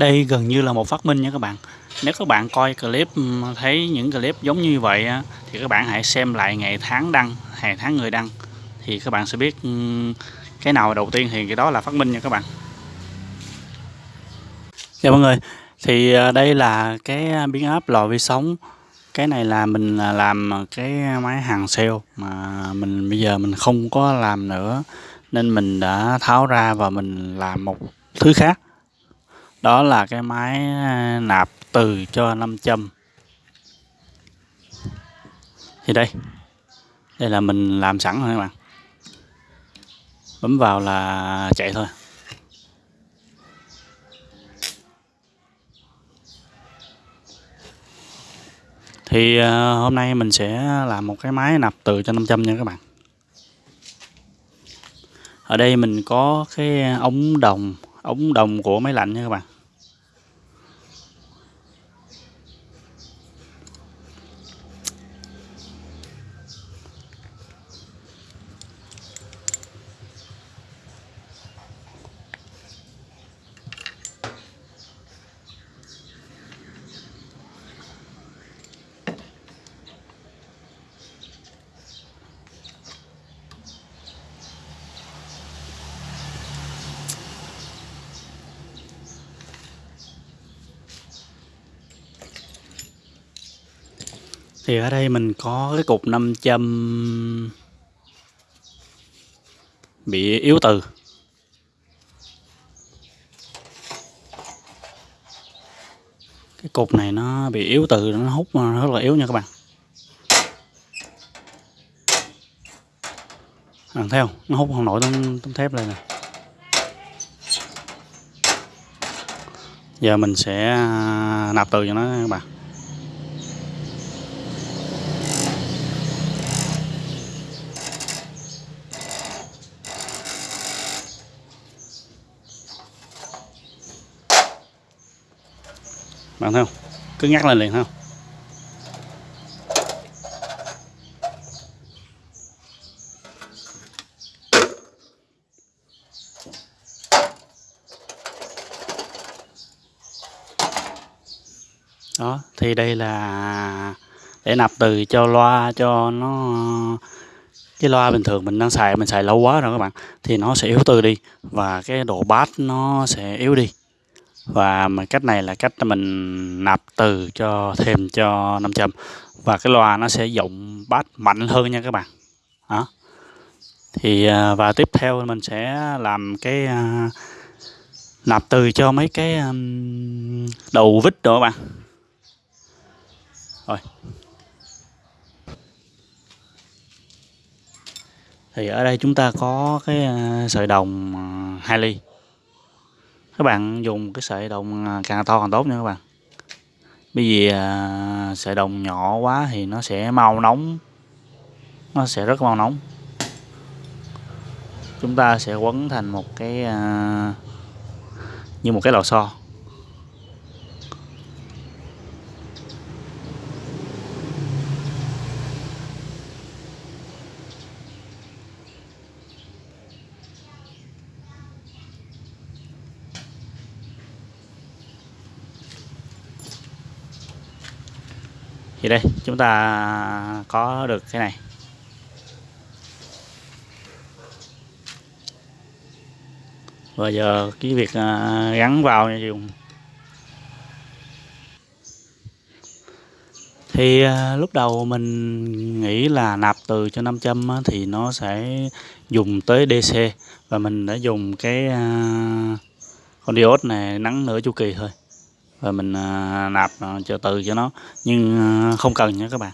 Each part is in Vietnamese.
đây gần như là một phát minh nha các bạn. Nếu các bạn coi clip ừ, thấy những clip giống như vậy thì các bạn hãy xem lại ngày tháng đăng, ngày tháng người đăng, thì các bạn sẽ biết ừ, cái nào đầu tiên thì cái đó là phát minh nha các bạn. Chào mọi người, thì à, đây là cái à, biến áp lò vi sóng. Cái này là mình à, làm cái máy hàng sale mà mình bây giờ mình không có làm nữa, nên mình đã tháo ra và mình làm một thứ khác đó là cái máy à, nạp từ cho 500 thì đây đây là mình làm sẵn rồi các bạn. Bấm vào là chạy thôi. Thì à, hôm nay mình sẽ làm một cái máy nạp từ cho 500 nha các bạn. Ở đây mình có cái ống đồng ống đồng của máy lạnh nha các bạn. Thì ở đây mình có cái cục 500 bị yếu từ. Cái cục này nó bị yếu từ nó hút rất là yếu nha các bạn. Bạn theo nó hút không nổi tấm, tấm thép lên nè. Giờ mình sẽ à, nạp từ cho nó các bạn. Bạn thấy không? Cứ ngắt lên liền không? Đó, thì đây là để nạp từ cho loa, cho nó, cái loa bình thường mình đang xài, mình xài lâu quá rồi các bạn. Thì nó sẽ yếu từ đi và cái độ bass nó sẽ yếu đi và cách này là cách mình nạp từ cho thêm cho 500 và cái loa nó sẽ dụng bass mạnh hơn nha các bạn. Đó. Thì à, và tiếp theo mình sẽ làm cái uh, nạp từ cho mấy cái um, đầu vít đó các bạn. Rồi. Thì ở đây chúng ta có cái uh, sợi đồng uh, 2 ly các bạn dùng cái sợi đồng à, càng to càng tốt nha các bạn. Bởi vì à, sợi đồng nhỏ quá thì nó sẽ mau nóng. Nó sẽ rất mau nóng. Chúng ta sẽ quấn thành một cái à, như một cái lò xo. Thì đây, chúng ta có được cái này. Và giờ cái việc à, gắn vào dùng. Thì à, lúc đầu mình nghĩ là nạp từ cho 500 thì nó sẽ dùng tới DC và mình đã dùng cái à, con diode này nắng nửa chu kỳ thôi và mình à, nạp à, cho từ cho nó. Nhưng à, không cần nha các bạn.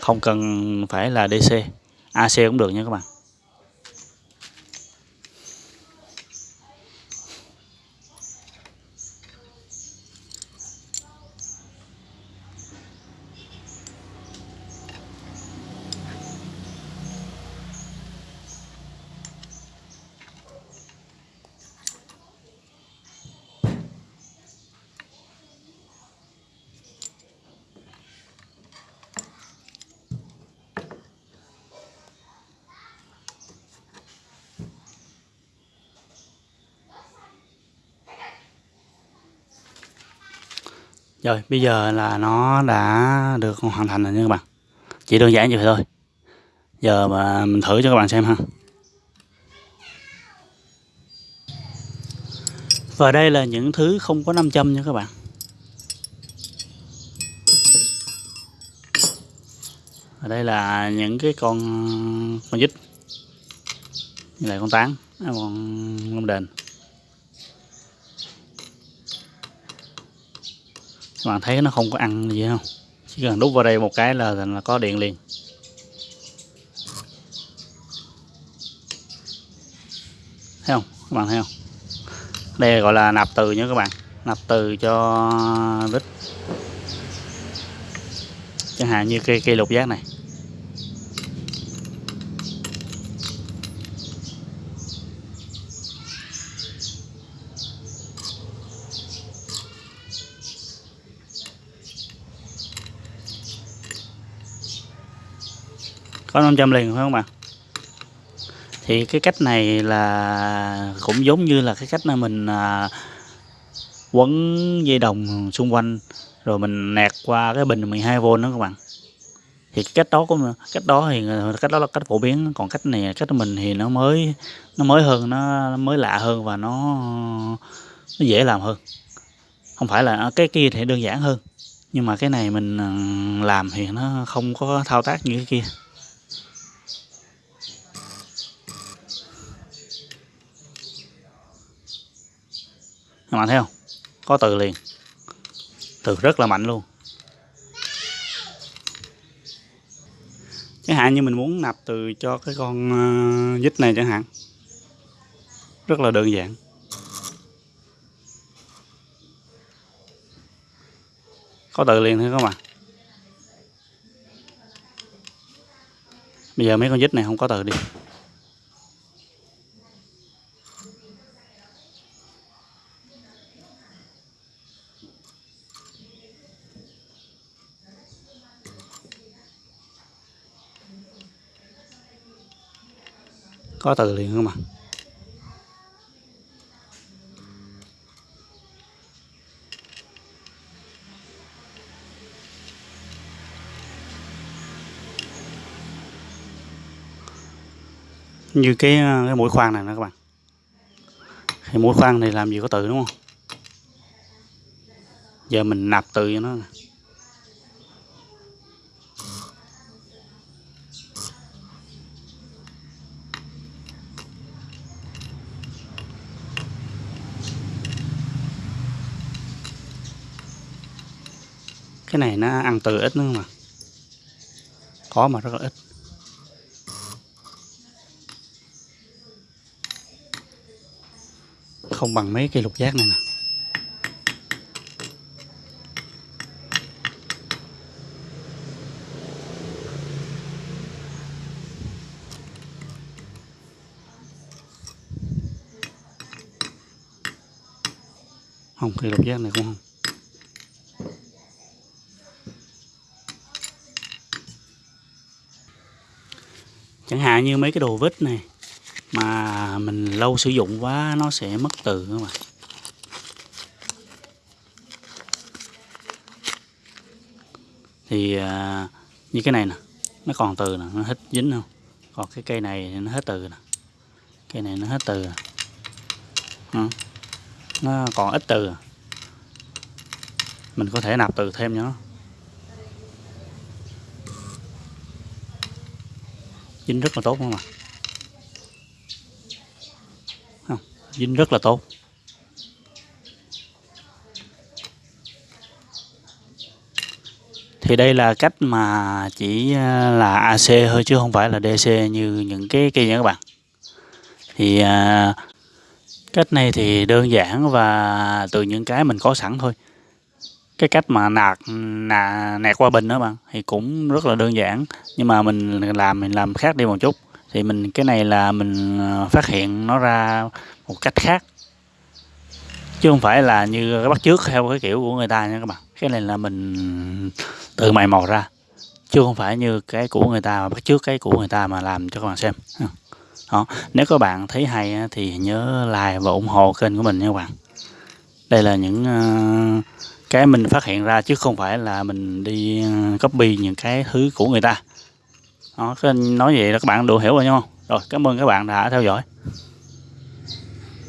Không cần phải là DC AC cũng được nha các bạn. Rồi, bây giờ là nó đã được hoàn thành rồi nha các bạn. Chỉ đơn giản như vậy thôi. Giờ mà mình thử cho các bạn xem ha. Và đây là những thứ không có nam châm nha các bạn. Ở đây là những cái con con vít. Như là con tán à, con lông đền. Các bạn thấy nó không có ăn gì không? Chỉ cần đút vào đây một cái là, là có điện liền. Thấy không? Các bạn thấy không? Đây gọi là nạp từ nha các bạn. Nạp từ cho vít chẳng hạn như cây cây lục giác này. Có 500 liền phải không bạn thì cái cách này là cũng giống như là cái cách là mình à, quấn dây đồng xung quanh rồi mình nẹt qua cái bình 12V đó các bạn. Thì cái cách đó cũng cách đó thì cách đó là cách phổ biến còn cách này cách mình thì nó mới nó mới hơn nó mới lạ hơn và nó nó dễ làm hơn. Không phải là à, cái kia thì đơn giản hơn nhưng mà cái này mình à, làm thì nó không có thao tác như cái kia. Các bạn thấy không? Có từ liền. Từ rất là mạnh luôn. Chẳng hạn như mình muốn nạp từ cho cái con ờ, vít này chẳng hạn. Rất là đơn giản. Có từ liền thôi các bạn. Bây giờ mấy con vít này không có từ đi. Có từ liền không mà như cái cái mũi khoan này nè các bạn. Thì mũi khoan này làm gì có từ đúng không? Giờ mình nạp từ cho nó cái này nó ăn từ ít nữa mà. Có mà rất là ít. Không bằng mấy cây lục giác này nè. Không cây lục giác này cũng không. Chẳng hạn như mấy cái đồ vít này mà mình lâu sử dụng quá nó sẽ mất từ các bạn. Thì à, như cái này nè nó còn từ nè nó hết dính không? Còn cái cây này nó hết từ nè. Cây này nó hết từ à. nó còn ít từ à? mình có thể nạp từ thêm cho nó. Dính rất là tốt không ạ? Không dính rất là tốt. Thì đây là cách mà chỉ à, là AC thôi chứ không phải là DC như những cái cây nha các bạn. Thì à, cách này thì đơn giản và từ những cái mình có sẵn thôi cái cách mà nạt nà, nẹt qua bình đó bạn thì cũng rất là đơn giản. Nhưng mà mình làm mình làm khác đi một chút. Thì mình cái này là mình ờ, phát hiện nó ra một cách khác. Chứ không phải là như cái bắt trước theo cái kiểu của người ta nha các bạn. Cái này là mình tự mày mò ra. Chứ không phải như cái của người ta mà bắt trước cái của người ta mà làm cho các bạn xem. Ừ. Đó. nếu các bạn thấy hay thì nhớ like và ủng hộ kênh của mình nha các bạn. Đây là những ờ, cái mình phát hiện ra chứ không phải là mình đi ờ, copy những cái thứ của người ta. Đó, nói vậy là các bạn đủ hiểu rồi đúng không? Rồi cảm ơn các bạn đã theo dõi.